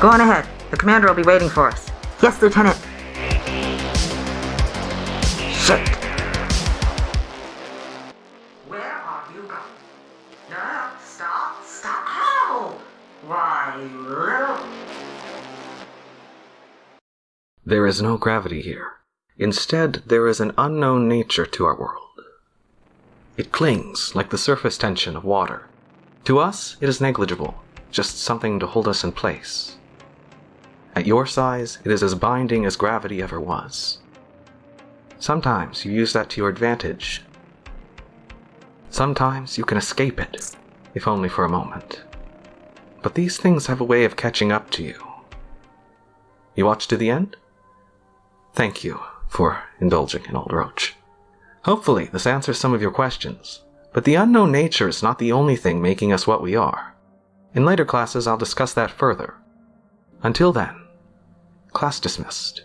Go on ahead. The commander will be waiting for us. Yes, Lieutenant. Shit. Where are you going? No, stop, stop. Ow! Why, little... There is no gravity here. Instead, there is an unknown nature to our world. It clings like the surface tension of water. To us, it is negligible, just something to hold us in place. At your size, it is as binding as gravity ever was. Sometimes you use that to your advantage. Sometimes you can escape it, if only for a moment. But these things have a way of catching up to you. You watch to the end? Thank you for indulging in Old Roach. Hopefully, this answers some of your questions, but the unknown nature is not the only thing making us what we are. In later classes, I'll discuss that further. Until then, class dismissed.